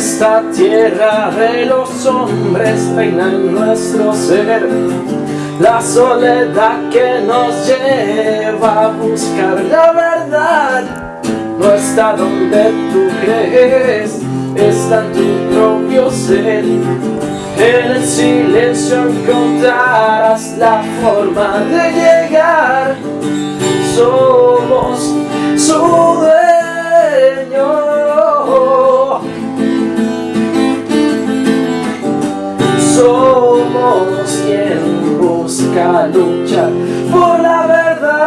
la tierra de los hombres reina en nuestro ser. La soledad que nos lleva a buscar la verdad no está donde tú crees, está en tu propio ser. En el silencio encontrarás la forma de llegar. Somos Somos quien busca luchar por la verdad.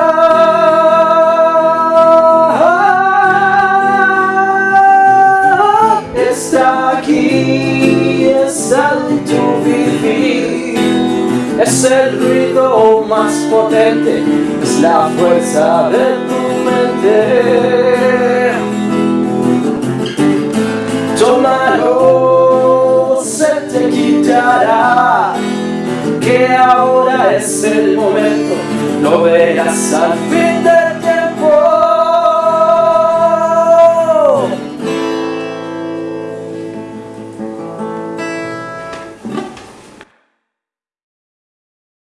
Está aquí, está en vivir. Es el ruido más potente, es la fuerza de tu mente. Tómalo, que ahora es el momento, lo verás al fin de